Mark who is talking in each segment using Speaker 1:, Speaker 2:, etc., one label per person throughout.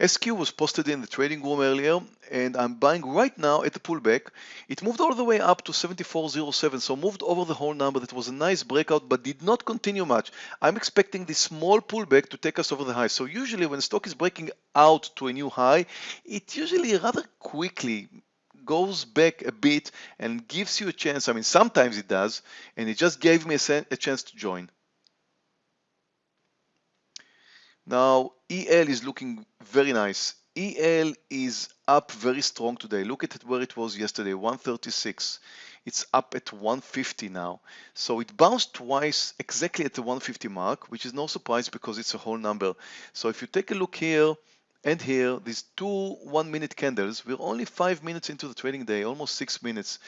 Speaker 1: SQ was posted in the trading room earlier and I'm buying right now at the pullback. It moved all the way up to 74.07 so moved over the whole number that was a nice breakout but did not continue much. I'm expecting this small pullback to take us over the high. So usually when stock is breaking out to a new high it usually rather quickly goes back a bit and gives you a chance. I mean sometimes it does and it just gave me a, a chance to join. Now EL is looking very nice. EL is up very strong today. Look at where it was yesterday, 136. It's up at 150 now. So it bounced twice exactly at the 150 mark, which is no surprise because it's a whole number. So if you take a look here and here, these two one minute candles, we're only five minutes into the trading day, almost six minutes.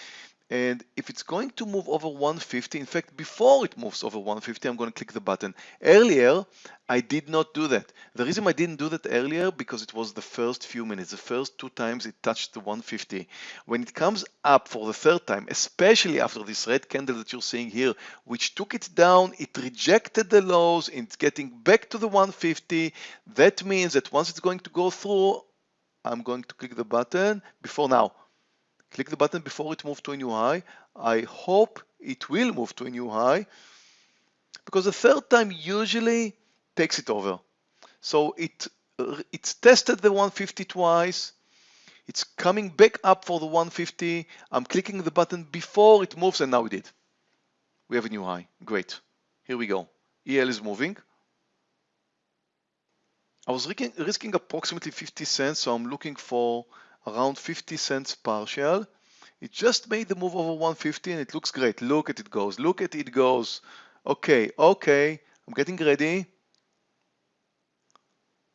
Speaker 1: And if it's going to move over 150, in fact, before it moves over 150, I'm going to click the button. Earlier, I did not do that. The reason I didn't do that earlier, because it was the first few minutes, the first two times it touched the 150. When it comes up for the third time, especially after this red candle that you're seeing here, which took it down, it rejected the lows, it's getting back to the 150. That means that once it's going to go through, I'm going to click the button before now click the button before it moves to a new high. I hope it will move to a new high because the third time usually takes it over. So it uh, it's tested the 150 twice. It's coming back up for the 150. I'm clicking the button before it moves and now it did. We have a new high. Great. Here we go. EL is moving. I was risking, risking approximately 50 cents, so I'm looking for around 50 cents partial. It just made the move over 150 and it looks great. Look at it goes. Look at it goes. Okay, okay. I'm getting ready.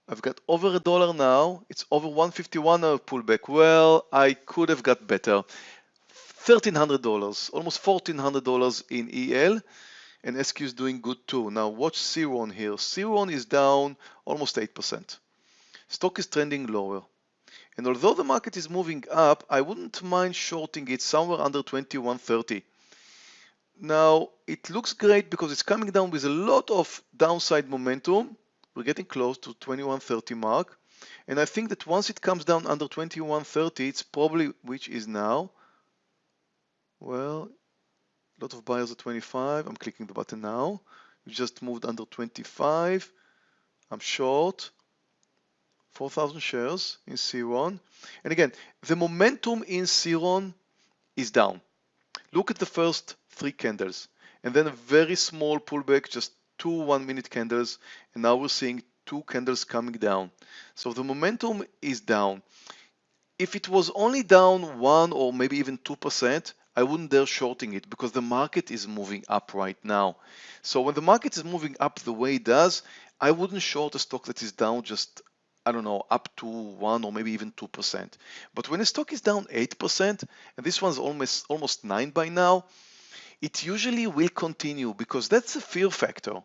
Speaker 1: I've got over a dollar now. It's over 151 now pullback. Well, I could have got better. $1,300, almost $1,400 in EL and SQ is doing good too. Now watch CWAN here. CWAN is down almost 8%. Stock is trending lower. And although the market is moving up, I wouldn't mind shorting it somewhere under 2130. Now, it looks great because it's coming down with a lot of downside momentum. We're getting close to 2130 mark. And I think that once it comes down under 2130, it's probably, which is now, well, a lot of buyers at 25. I'm clicking the button now. We just moved under 25. I'm short. 4,000 shares in CWAN. And again, the momentum in CWAN is down. Look at the first three candles and then a very small pullback, just two one minute candles. And now we're seeing two candles coming down. So the momentum is down. If it was only down one or maybe even 2%, I wouldn't dare shorting it because the market is moving up right now. So when the market is moving up the way it does, I wouldn't short a stock that is down just I don't know, up to 1 or maybe even 2%. But when a stock is down 8%, and this one's almost, almost 9 by now, it usually will continue because that's a fear factor.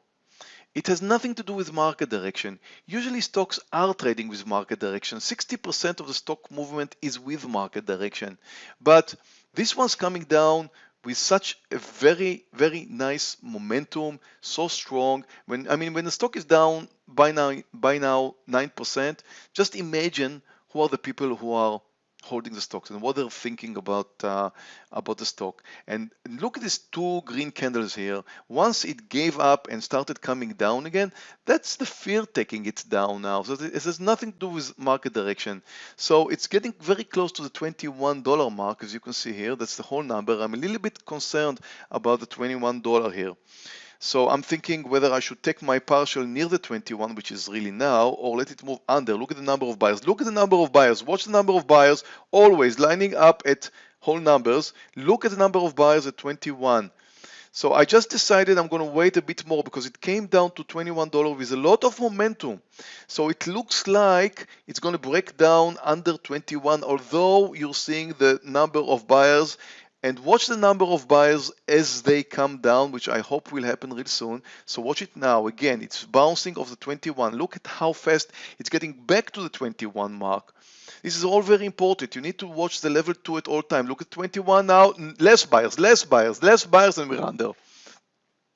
Speaker 1: It has nothing to do with market direction. Usually stocks are trading with market direction. 60% of the stock movement is with market direction. But this one's coming down with such a very, very nice momentum, so strong. When I mean, when the stock is down by now, by now 9%, just imagine who are the people who are holding the stocks and what they're thinking about uh, about the stock. And look at these two green candles here. Once it gave up and started coming down again, that's the fear taking it down now. So it has nothing to do with market direction. So it's getting very close to the $21 mark, as you can see here. That's the whole number. I'm a little bit concerned about the $21 here. So I'm thinking whether I should take my partial near the 21, which is really now, or let it move under. Look at the number of buyers. Look at the number of buyers. Watch the number of buyers always lining up at whole numbers. Look at the number of buyers at 21. So I just decided I'm going to wait a bit more because it came down to $21 with a lot of momentum. So it looks like it's going to break down under 21, although you're seeing the number of buyers and watch the number of buyers as they come down, which I hope will happen real soon. So watch it now. Again, it's bouncing off the 21. Look at how fast it's getting back to the 21 mark. This is all very important. You need to watch the level 2 at all time. Look at 21 now. Less buyers, less buyers, less buyers, than we're under.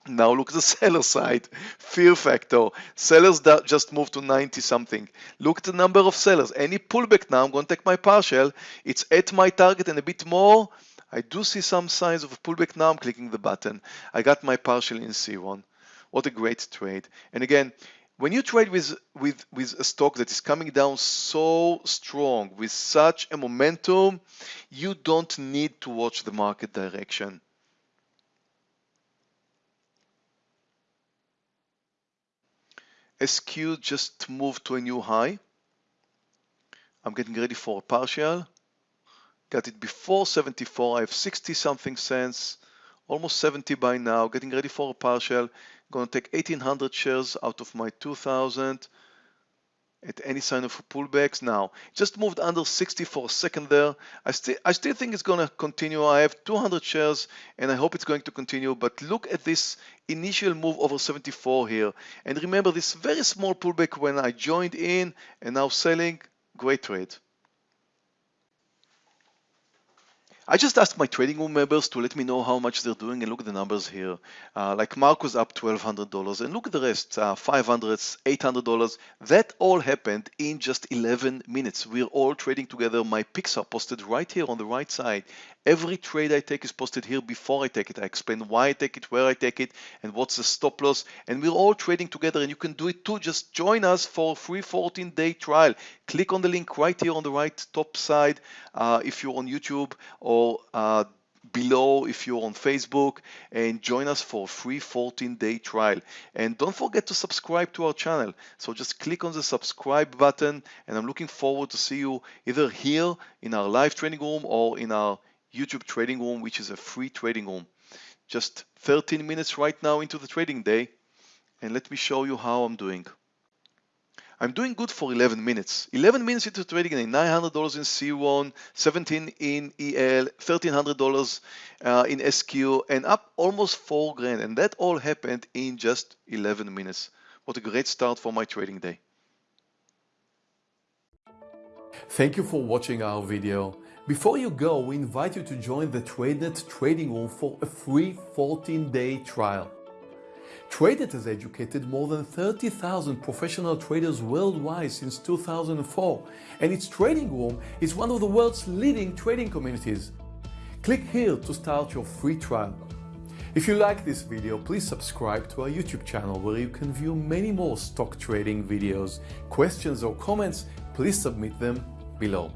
Speaker 1: Now look at the seller side, fear factor. Sellers that just moved to 90 something. Look at the number of sellers. Any pullback now, I'm going to take my partial. It's at my target and a bit more. I do see some signs of a pullback now. I'm clicking the button. I got my partial in CWAN. What a great trade. And again, when you trade with, with, with a stock that is coming down so strong, with such a momentum, you don't need to watch the market direction. SQ just moved to a new high. I'm getting ready for a partial. Got it before 74. I have 60 something cents, almost 70 by now. Getting ready for a partial. Gonna take 1800 shares out of my 2000 at any sign of pullbacks? Now just moved under 60 for a second there. I still I still think it's gonna continue. I have 200 shares and I hope it's going to continue but look at this initial move over 74 here. And remember this very small pullback when I joined in and now selling. Great trade I just asked my trading room members to let me know how much they're doing and look at the numbers here. Uh, like Mark was up $1,200 and look at the rest, uh, $500, $800. That all happened in just 11 minutes. We're all trading together. My picks are posted right here on the right side. Every trade I take is posted here before I take it. I explain why I take it, where I take it, and what's the stop loss. And we're all trading together and you can do it too. Just join us for a free 14 day trial. Click on the link right here on the right top side uh, if you're on YouTube or uh, below if you're on Facebook and join us for a free 14 day trial. And don't forget to subscribe to our channel. So just click on the subscribe button and I'm looking forward to see you either here in our live training room or in our YouTube trading room, which is a free trading room. Just 13 minutes right now into the trading day. And let me show you how I'm doing. I'm doing good for 11 minutes. 11 minutes into trading and $900 in CWAN, 17 in EL, $1,300 uh, in SQ, and up almost 4 grand. And that all happened in just 11 minutes. What a great start for my trading day.
Speaker 2: Thank you for watching our video. Before you go, we invite you to join the TradeNet trading room for a free 14-day trial. TradeNet has educated more than 30,000 professional traders worldwide since 2004, and its trading room is one of the world's leading trading communities. Click here to start your free trial. If you like this video, please subscribe to our YouTube channel where you can view many more stock trading videos. Questions or comments, please submit them below.